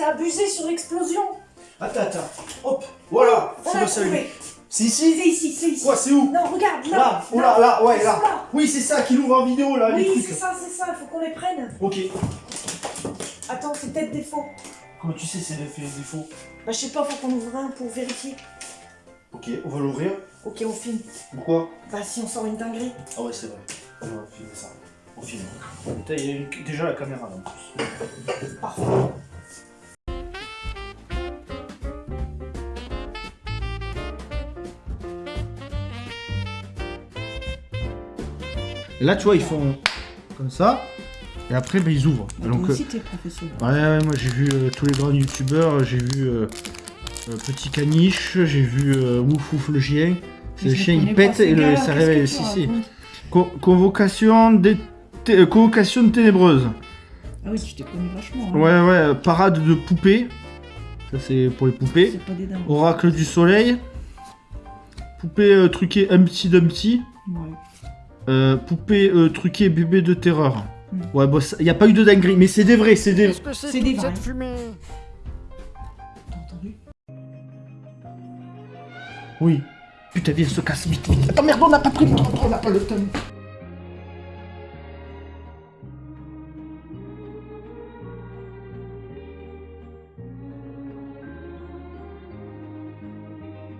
t'as abusé sur l'explosion. Attends, attends. Hop, voilà, On c'est. C'est ici C'est ici, c'est ici. Quoi, c'est où Non, regarde, là. Là, oh là, là, ouais, là. Oui, c'est ça qui l'ouvre en vidéo, là, les Oui, trucs. c'est ça, c'est ça, il faut qu'on les prenne. Ok. Attends, c'est peut-être des faux. Comment tu sais c'est des Bah, je sais pas, faut qu'on ouvre un pour vérifier. Ok, on va l'ouvrir. Ok, on filme. Pourquoi Bah, si on sort une dinguerie. Ah ouais, c'est vrai. On va filmer ça. On filme. Putain, Il y a une- déjà la caméra là en plus. Parfait. Et là, tu vois, ils font comme ça. Et après, ben, ils ouvrent. Donc, euh, professionnel. ouais, ouais, moi j'ai vu euh, tous les grands youtubeurs. J'ai vu euh, Petit Caniche, j'ai vu Ouf Ouf le chien. C'est le chien, il pète et le, ça réveille. Si, si. Co- convocation, convocation ténébreuse. Ah oui, tu t'es connu vachement. hein. Ouais, ouais, parade de poupées. Ça, c'est pour les poupées. Pas des. Oracle du soleil. Poupée truquée Humpty Dumpty. Ouais. Euh, poupée euh, truquée bébé de terreur. Hmm. Ouais, bon, il n'y a pas eu de dinguerie, mais c'est des vrais, c'est des... Qu'est-ce que c'est des vrais. T'as entendu Oui. Putain, viens, se casse vite, vite. Attends, merde, on n'a pas pris le temps, on n'a pas le temps.